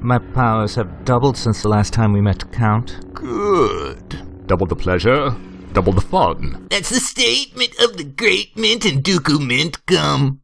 My powers have doubled since the last time we met, Count. Good. Double the pleasure, double the fun. That's the statement of the great Mint and Dooku Mint gum.